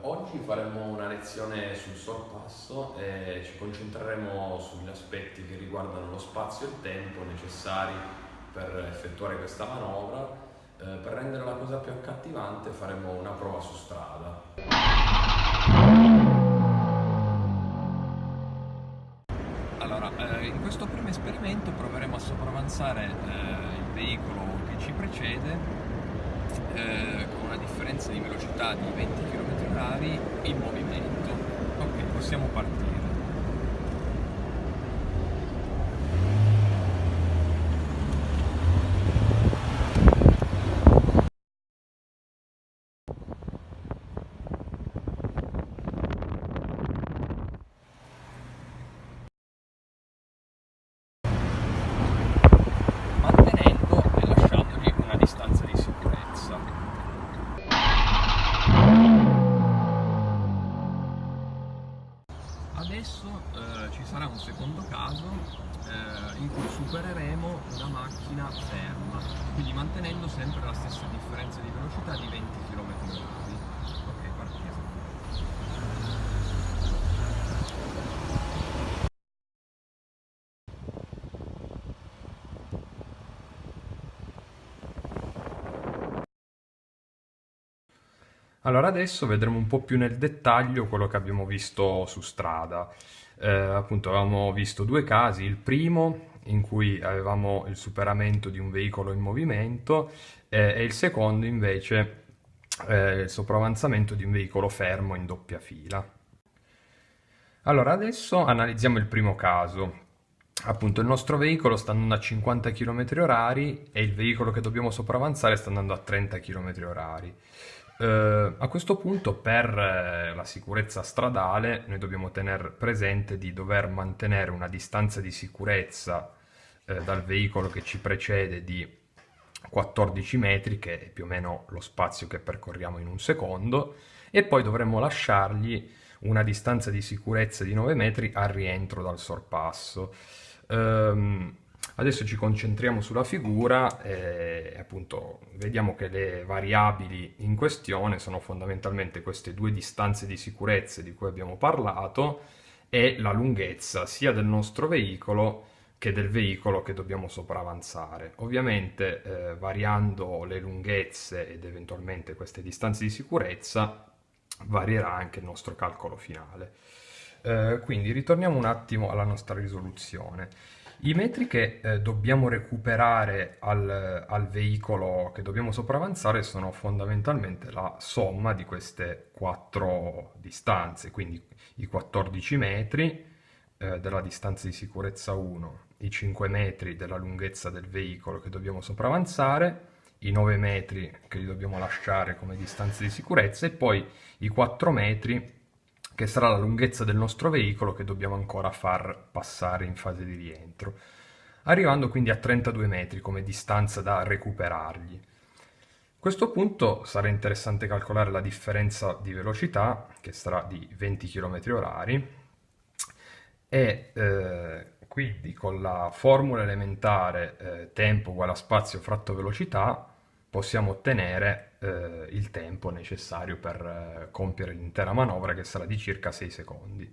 oggi faremo una lezione sul sorpasso e ci concentreremo sugli aspetti che riguardano lo spazio e il tempo necessari per effettuare questa manovra. Eh, per rendere la cosa più accattivante faremo una prova su strada. Allora, eh, in questo primo esperimento proveremo a sopravanzare eh, il veicolo che ci precede eh, con una differenza di velocità di 20 km/h in movimento. Ok, possiamo partire. Adesso eh, ci sarà un secondo caso eh, in cui supereremo una macchina ferma, quindi mantenendo sempre la stessa differenza di velocità di 20 km/h. Allora adesso vedremo un po' più nel dettaglio quello che abbiamo visto su strada. Eh, appunto avevamo visto due casi, il primo in cui avevamo il superamento di un veicolo in movimento eh, e il secondo invece eh, il sopravanzamento di un veicolo fermo in doppia fila. Allora adesso analizziamo il primo caso. Appunto il nostro veicolo sta andando a 50 km h e il veicolo che dobbiamo sopravanzare sta andando a 30 km h Uh, a questo punto per uh, la sicurezza stradale noi dobbiamo tenere presente di dover mantenere una distanza di sicurezza uh, dal veicolo che ci precede di 14 metri, che è più o meno lo spazio che percorriamo in un secondo, e poi dovremmo lasciargli una distanza di sicurezza di 9 metri al rientro dal sorpasso. Um, Adesso ci concentriamo sulla figura e appunto vediamo che le variabili in questione sono fondamentalmente queste due distanze di sicurezza di cui abbiamo parlato e la lunghezza sia del nostro veicolo che del veicolo che dobbiamo sopravanzare. Ovviamente eh, variando le lunghezze ed eventualmente queste distanze di sicurezza varierà anche il nostro calcolo finale. Eh, quindi ritorniamo un attimo alla nostra risoluzione. I metri che eh, dobbiamo recuperare al, al, veicolo che dobbiamo sopravanzare sono fondamentalmente la somma di queste quattro distanze, quindi i 14 metri eh, della distanza di sicurezza 1, i 5 metri della lunghezza del veicolo che dobbiamo sopravanzare, i 9 metri che li dobbiamo lasciare come distanza di sicurezza e poi i 4 metri che sarà la lunghezza del nostro veicolo che dobbiamo ancora far passare in fase di rientro, arrivando quindi a 32 metri come distanza da recuperargli. A questo punto sarà interessante calcolare la differenza di velocità, che sarà di 20 km h e eh, quindi con la formula elementare eh, tempo uguale a spazio fratto velocità possiamo ottenere eh, il tempo necessario per eh, compiere l'intera manovra che sarà di circa 6 secondi.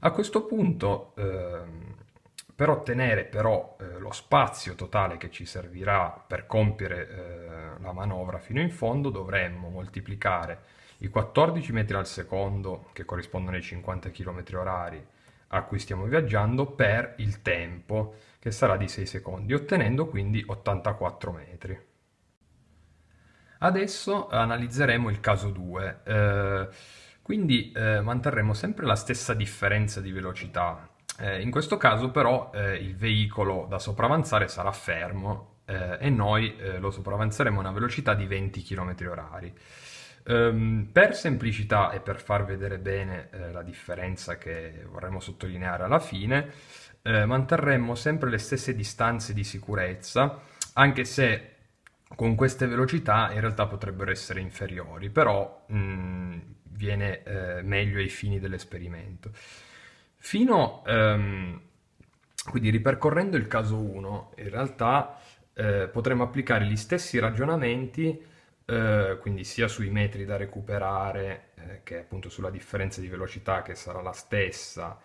A questo punto ehm, per ottenere però eh, lo spazio totale che ci servirà per compiere eh, la manovra fino in fondo dovremmo moltiplicare i 14 metri al secondo che corrispondono ai 50 km orari a cui stiamo viaggiando per il tempo che sarà di 6 secondi ottenendo quindi 84 metri. Adesso analizzeremo il caso 2, eh, quindi eh, manterremo sempre la stessa differenza di velocità. Eh, in questo caso però eh, il veicolo da sopravanzare sarà fermo eh, e noi eh, lo sopravanzeremo a una velocità di 20 km h Um, per semplicità e per far vedere bene eh, la differenza che vorremmo sottolineare alla fine, eh, manterremo sempre le stesse distanze di sicurezza, anche se con queste velocità in realtà potrebbero essere inferiori, però mh, mm, viene eh, meglio ai fini dell'esperimento. Fino, um, quindi ripercorrendo il caso 1, in realtà eh, potremmo applicare gli stessi ragionamenti eh, quindi sia sui metri da recuperare eh, che appunto sulla differenza di velocità che sarà la stessa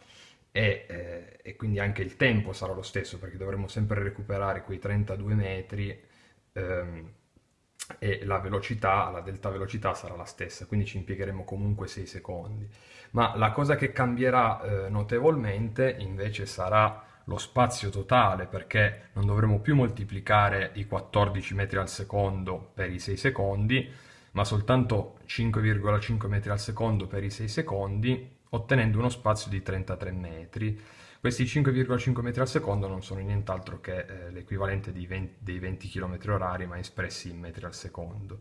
e, eh, e, quindi anche il tempo sarà lo stesso perché dovremo sempre recuperare quei 32 metri ehm, e la velocità, la delta velocità sarà la stessa, quindi ci impiegheremo comunque 6 secondi. Ma la cosa che cambierà eh, notevolmente invece sarà lo spazio totale perché non dovremo più moltiplicare i 14 metri al secondo per i 6 secondi, ma soltanto 5,5 metri al secondo per i 6 secondi, ottenendo uno spazio di 33 metri. Questi 5,5 metri al secondo non sono nient'altro che eh, l'equivalente dei 20 km orari, ma espressi in metri al secondo.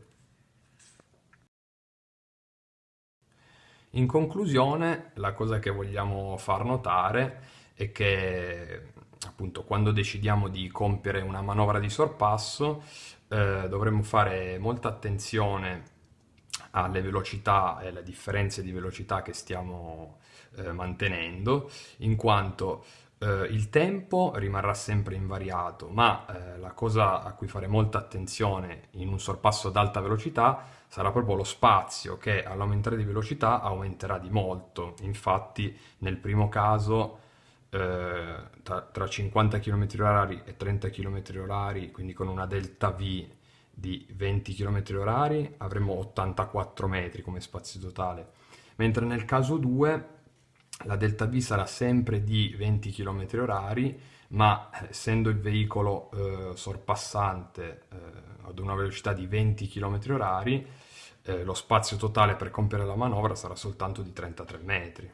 In conclusione, la cosa che vogliamo far notare è che appunto quando decidiamo di compiere una manovra di sorpasso eh, dovremmo fare molta attenzione alle velocità e alle differenze di velocità che stiamo eh, mantenendo, in quanto eh, il tempo rimarrà sempre invariato, ma eh, la cosa a cui fare molta attenzione in un sorpasso ad alta velocità sarà proprio lo spazio che all'aumentare di velocità aumenterà di molto. Infatti nel primo caso eh, tra, tra, 50 km h e 30 km h quindi con una delta V di 20 km h avremo 84 metri come spazio totale, mentre nel caso 2 la delta V sarà sempre di 20 km h ma essendo il veicolo eh, sorpassante eh, ad una velocità di 20 km h eh, lo spazio totale per compiere la manovra sarà soltanto di 33 metri.